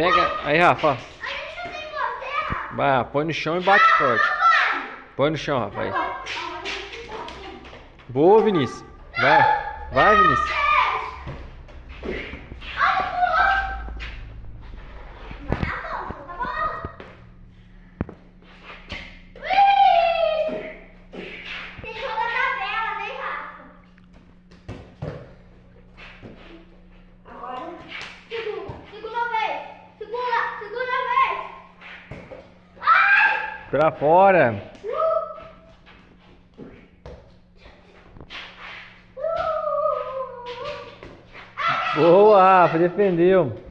Pega. Aí, Rafa. Vai, põe no chão e bate forte. Põe no chão, Rafa. Aí. Boa, Vinícius. Vai. Vai, Vinícius. Pra fora. Boa, Rafa. Defendeu.